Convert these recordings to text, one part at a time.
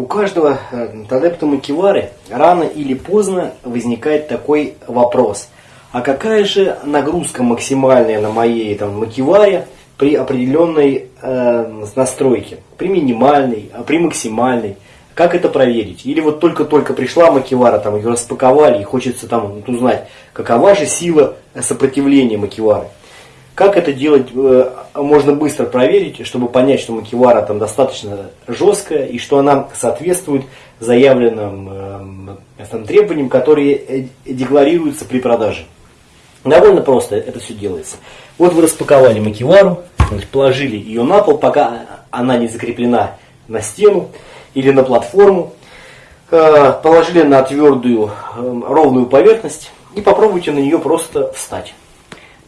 у каждого э, адепта Макивары рано или поздно возникает такой вопрос. А какая же нагрузка максимальная на моей там, Макиваре при определенной э, настройке? При минимальной, а при максимальной? Как это проверить? Или вот только-только пришла Макивара, там ее распаковали и хочется там узнать, какова же сила сопротивления Макивары? Как это делать э, можно быстро проверить, чтобы понять, что макивара там достаточно жесткая и что она соответствует заявленным э, там, требованиям, которые э, декларируются при продаже. Довольно просто это все делается. Вот вы распаковали макивару, положили ее на пол, пока она не закреплена на стену или на платформу, положили на твердую ровную поверхность и попробуйте на нее просто встать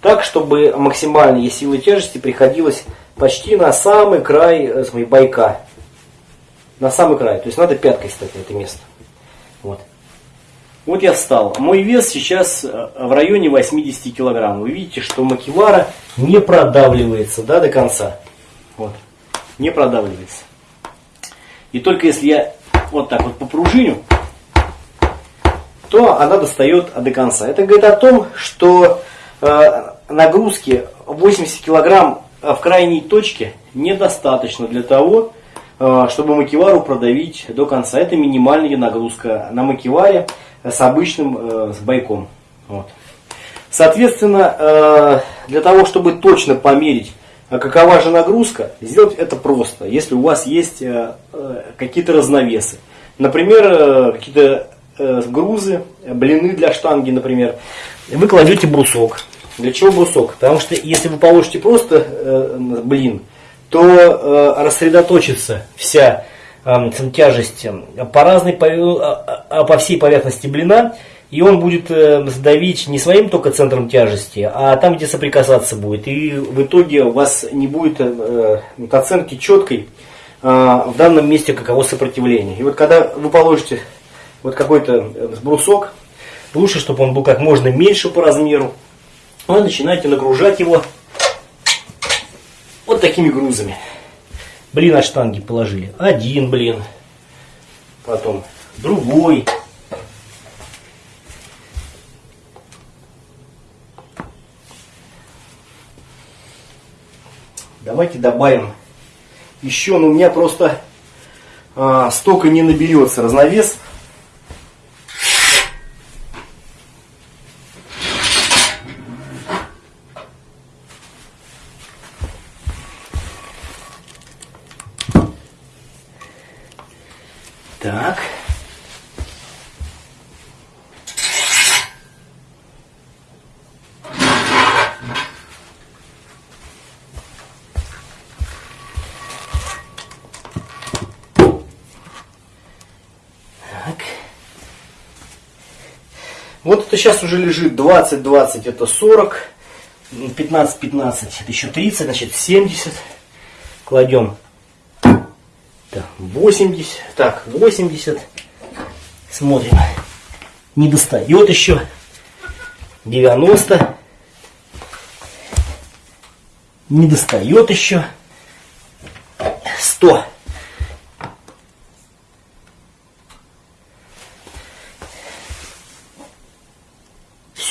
так, чтобы максимальная сила тяжести приходилась почти на самый край э, смотри, байка. На самый край. То есть надо пяткой стать на это место. Вот. Вот я встал. Мой вес сейчас э, в районе 80 килограмм. Вы видите, что макивара не продавливается да, до конца. Вот. Не продавливается. И только если я вот так вот попружиню, то она достает до конца. Это говорит о том, что э, нагрузки 80 килограмм в крайней точке недостаточно для того, э, чтобы макивару продавить до конца. Это минимальная нагрузка на макиваре с обычным э, с байком. Вот. Соответственно, э, для того, чтобы точно померить, какова же нагрузка, сделать это просто, если у вас есть какие-то разновесы. Например, какие-то грузы, блины для штанги, например. Вы кладете брусок для чего брусок? Потому что если вы положите просто э, блин, то э, рассредоточится вся э, тяжесть по, разной, по, э, по всей поверхности блина, и он будет э, сдавить не своим только центром тяжести, а там, где соприкасаться будет. И в итоге у вас не будет э, оценки четкой э, в данном месте каково сопротивление. И вот когда вы положите вот какой-то э, брусок, лучше, чтобы он был как можно меньше по размеру, вы начинаете нагружать его вот такими грузами. Блин от штанги положили. Один блин. Потом другой. Давайте добавим еще, но у меня просто а, столько не наберется разновес. Так. Так. Это сейчас уже лежит 20-20, это 40. 15-15, это еще 30, значит 70. Кладем так, 80. Так, 80. Смотрим. Не достает еще. 90. Не достает еще. 100.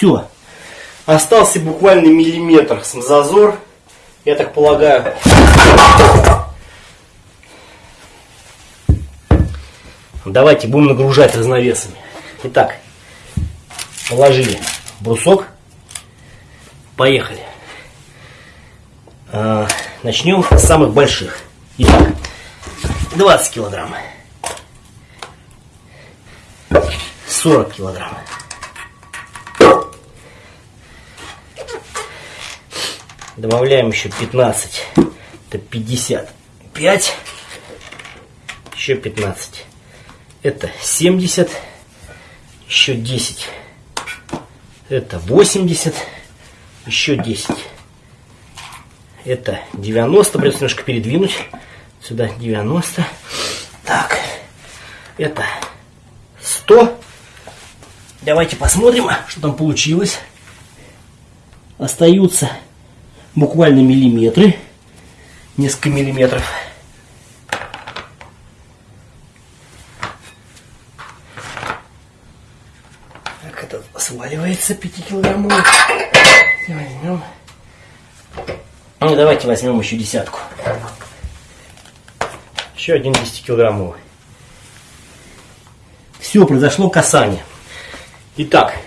Все. Остался буквально миллиметр зазор. Я так полагаю. Давайте будем нагружать разновесами. Итак, положили брусок. Поехали. А, начнем с самых больших. Итак, 20 килограмм. 40 килограмм. Добавляем еще 15. Это 55. Еще 15. Это 70. Еще 10. Это 80. Еще 10. Это 90. Придется немножко передвинуть. Сюда 90. Так. Это 100. Давайте посмотрим, что там получилось. Остаются буквально миллиметры, несколько миллиметров. Так, это сваливается 5-килограммовый. Возьмем. Ну, давайте возьмем еще десятку. Еще один 10-килограммовый. Все, произошло касание. Итак,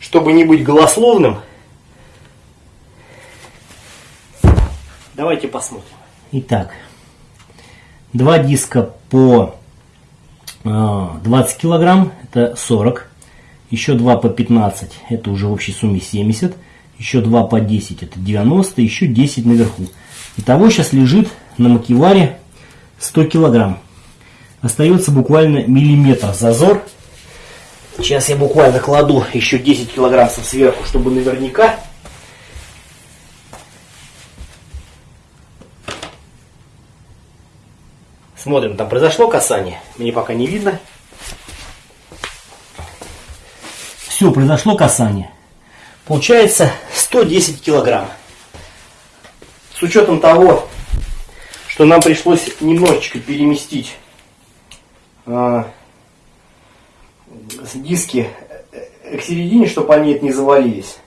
чтобы не быть голословным, давайте посмотрим. Итак, два диска по 20 а, килограмм, это 40. Еще два по 15, это уже в общей сумме 70. Еще два по 10, это 90. Еще 10 наверху. Итого сейчас лежит на макеваре 100 килограмм. Остается буквально миллиметр зазор. Сейчас я буквально кладу еще 10 килограммов сверху, чтобы наверняка. Смотрим, там произошло касание. Мне пока не видно. Все, произошло касание. Получается 110 килограмм. С учетом того, что нам пришлось немножечко переместить э, диски к середине, чтобы они не завалились.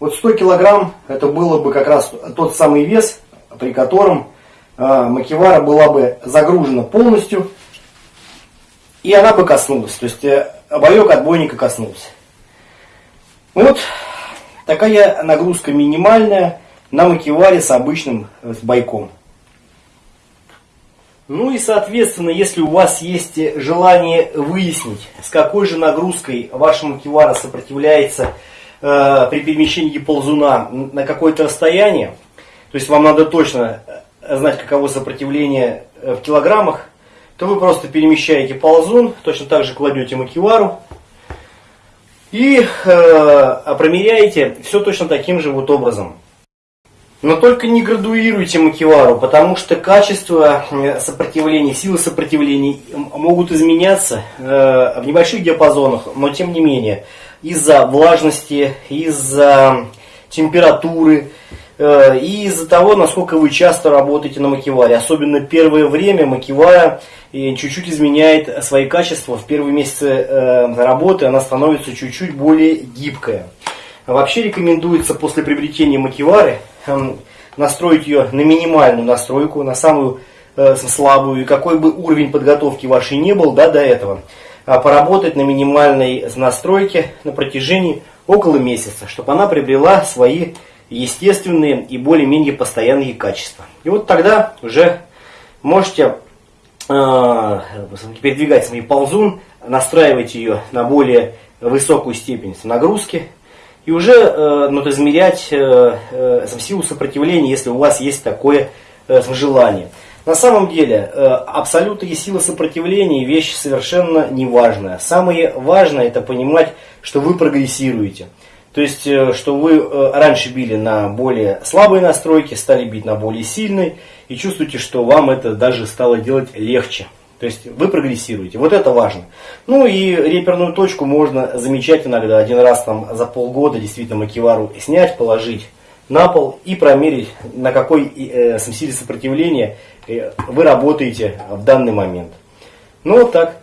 Вот 100 килограмм это было бы как раз тот самый вес, при котором макевара была бы загружена полностью, и она бы коснулась. То есть э, обоек отбойника коснулся. Вот такая нагрузка минимальная на макеваре с обычным с байком. Ну и соответственно, если у вас есть желание выяснить, с какой же нагрузкой ваша макевара сопротивляется э, при перемещении ползуна на какое-то расстояние, то есть вам надо точно э, знать, каково сопротивление э, в килограммах, то вы просто перемещаете ползун, точно так же кладете макевару и э, промеряете все точно таким же вот образом. Но только не градуируйте макевару, потому что качество э, сопротивления, силы сопротивления могут изменяться э, в небольших диапазонах, но тем не менее из-за влажности, из-за температуры и из-за того, насколько вы часто работаете на макеваре. Особенно первое время макевара чуть-чуть изменяет свои качества. В первые месяцы работы она становится чуть-чуть более гибкая. Вообще рекомендуется после приобретения макевары Эм, настроить ее на минимальную настройку, на самую э, слабую, и какой бы уровень подготовки вашей не был да, до этого, а поработать на минимальной настройке на протяжении около месяца, чтобы она приобрела свои естественные и более-менее постоянные качества. И вот тогда уже можете э, передвигать свой ползун, настраивать ее на более высокую степень нагрузки, и уже э, ну, измерять э, э, силу сопротивления, если у вас есть такое э, желание. На самом деле, э, абсолютная сила сопротивления вещь совершенно неважная. Самое важное это понимать, что вы прогрессируете. То есть, э, что вы э, раньше били на более слабые настройки, стали бить на более сильные, и чувствуете, что вам это даже стало делать легче. То есть вы прогрессируете. Вот это важно. Ну и реперную точку можно замечать иногда. Один раз там за полгода действительно макевару снять, положить на пол и промерить, на какой э, силе сопротивления вы работаете в данный момент. Ну вот так.